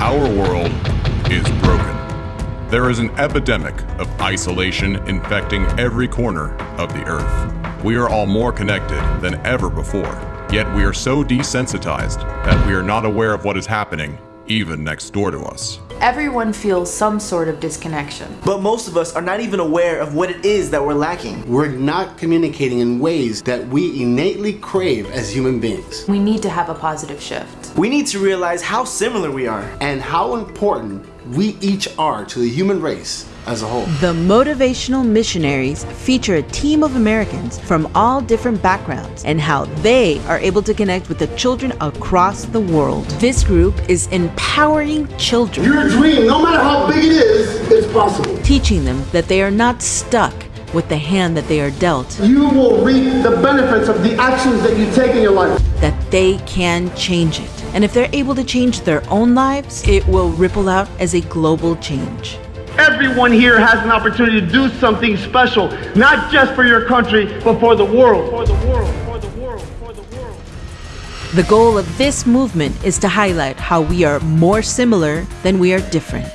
Our world is broken. There is an epidemic of isolation infecting every corner of the earth. We are all more connected than ever before, yet we are so desensitized that we are not aware of what is happening even next door to us. Everyone feels some sort of disconnection. But most of us are not even aware of what it is that we're lacking. We're not communicating in ways that we innately crave as human beings. We need to have a positive shift. We need to realize how similar we are. And how important we each are to the human race as a whole. The Motivational Missionaries feature a team of Americans from all different backgrounds and how they are able to connect with the children across the world. This group is empowering children. Your dream, no matter how big it is, is possible. Teaching them that they are not stuck with the hand that they are dealt. You will reap the benefits of the actions that you take in your life. That they can change it. And if they're able to change their own lives, it will ripple out as a global change. Everyone here has an opportunity to do something special, not just for your country, but for the world. For the world, for the world, for the world. The goal of this movement is to highlight how we are more similar than we are different.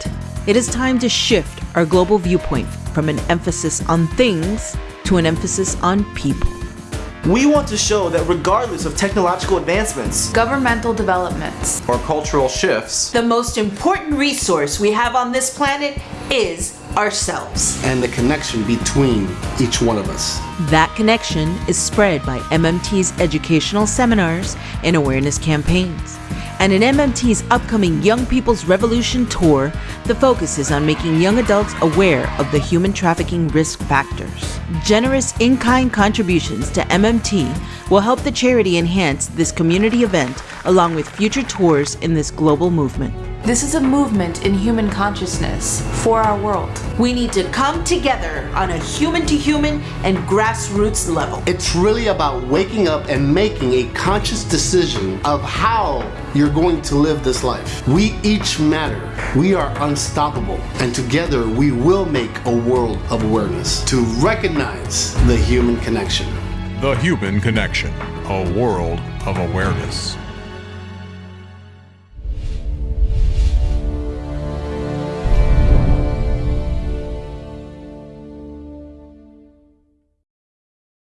It is time to shift our global viewpoint from an emphasis on things to an emphasis on people. We want to show that regardless of technological advancements, governmental developments, or cultural shifts, the most important resource we have on this planet is ourselves. And the connection between each one of us. That connection is spread by MMT's educational seminars and awareness campaigns. And in MMT's upcoming Young People's Revolution Tour, the focus is on making young adults aware of the human trafficking risk factors. Generous in kind contributions to MMT will help the charity enhance this community event along with future tours in this global movement. This is a movement in human consciousness for our world. We need to come together on a human to human and grassroots level. It's really about waking up and making a conscious decision of how you're going to live this life. We each matter. We are unstoppable. And together we will make a world of awareness to recognize the human connection. The Human Connection, a world of awareness.